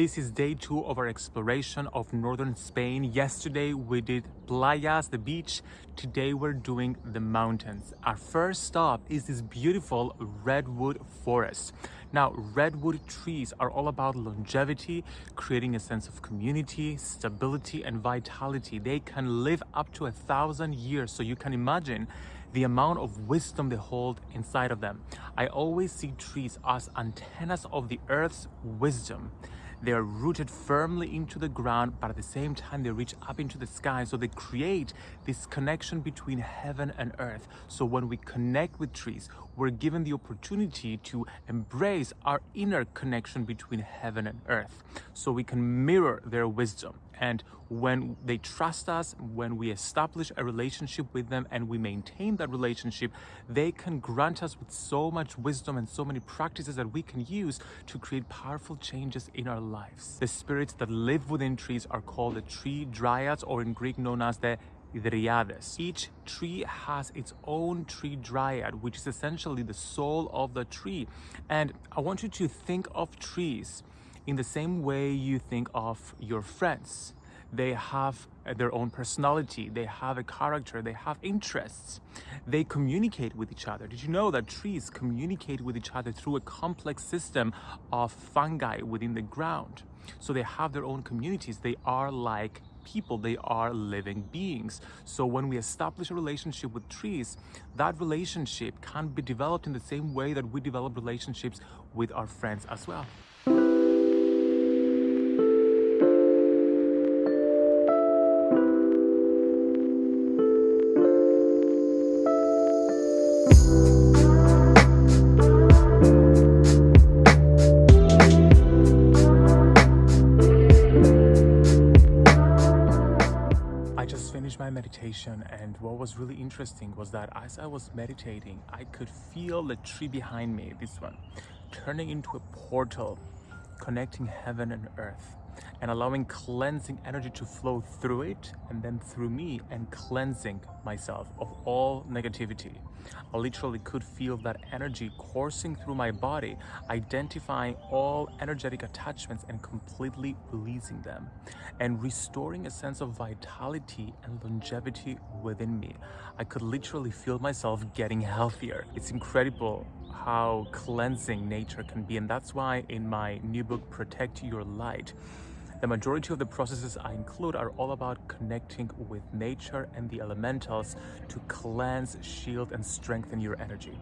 This is day two of our exploration of northern Spain. Yesterday we did playas, the beach. Today we're doing the mountains. Our first stop is this beautiful redwood forest. Now, redwood trees are all about longevity, creating a sense of community, stability, and vitality. They can live up to a thousand years, so you can imagine the amount of wisdom they hold inside of them. I always see trees as antennas of the earth's wisdom. They are rooted firmly into the ground, but at the same time, they reach up into the sky. So they create this connection between heaven and earth. So when we connect with trees, we're given the opportunity to embrace our inner connection between heaven and earth. So we can mirror their wisdom. And when they trust us, when we establish a relationship with them and we maintain that relationship, they can grant us with so much wisdom and so many practices that we can use to create powerful changes in our lives. The spirits that live within trees are called the tree dryads or in Greek known as the Dryades. Each tree has its own tree dryad, which is essentially the soul of the tree. And I want you to think of trees in the same way you think of your friends. They have their own personality, they have a character, they have interests. They communicate with each other. Did you know that trees communicate with each other through a complex system of fungi within the ground? So they have their own communities. They are like people, they are living beings. So when we establish a relationship with trees, that relationship can be developed in the same way that we develop relationships with our friends as well. Meditation and what was really interesting was that as I was meditating I could feel the tree behind me this one turning into a portal connecting heaven and earth and allowing cleansing energy to flow through it and then through me and cleansing myself of all negativity. I literally could feel that energy coursing through my body, identifying all energetic attachments and completely releasing them and restoring a sense of vitality and longevity within me. I could literally feel myself getting healthier. It's incredible how cleansing nature can be and that's why in my new book Protect Your Light the majority of the processes I include are all about connecting with nature and the elementals to cleanse, shield, and strengthen your energy.